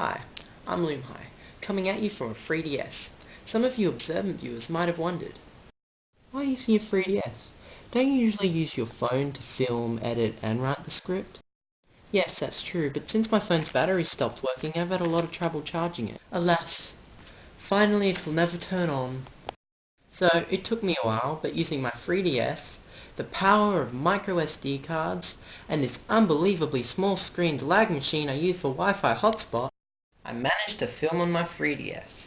Hi, I'm Lumhai, coming at you from a 3DS. Some of you observant viewers might have wondered, why using your 3DS? Don't you usually use your phone to film, edit, and write the script? Yes, that's true, but since my phone's battery stopped working, I've had a lot of trouble charging it. Alas, finally it will never turn on. So, it took me a while, but using my 3DS, the power of microSD cards, and this unbelievably small-screened lag machine I use for Wi-Fi hotspot, I managed to film on my 3DS.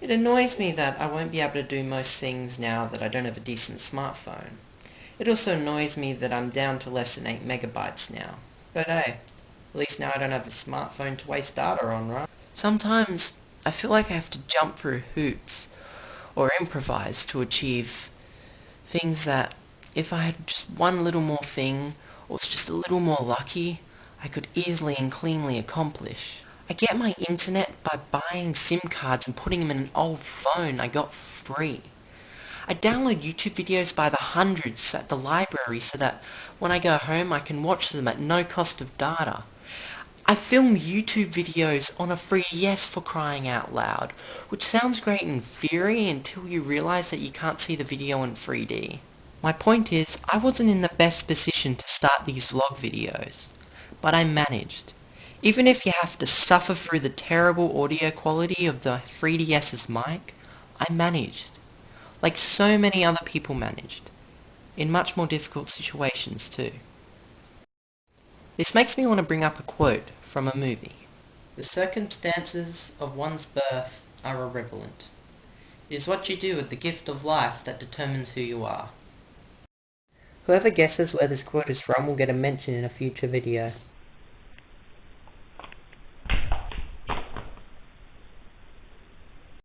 It annoys me that I won't be able to do most things now that I don't have a decent smartphone. It also annoys me that I'm down to less than 8 megabytes now. But hey, at least now I don't have a smartphone to waste data on, right? Sometimes I feel like I have to jump through hoops or improvise to achieve things that if I had just one little more thing or was just a little more lucky, I could easily and cleanly accomplish. I get my internet by buying SIM cards and putting them in an old phone I got free. I download YouTube videos by the hundreds at the library so that when I go home I can watch them at no cost of data. I film YouTube videos on a 3DS for crying out loud, which sounds great in theory until you realize that you can't see the video in 3D. My point is, I wasn't in the best position to start these vlog videos, but I managed. Even if you have to suffer through the terrible audio quality of the 3DS's mic, I managed. Like so many other people managed. In much more difficult situations too. This makes me want to bring up a quote from a movie. The circumstances of one's birth are irrelevant. It is what you do with the gift of life that determines who you are. Whoever guesses where this quote is from will get a mention in a future video.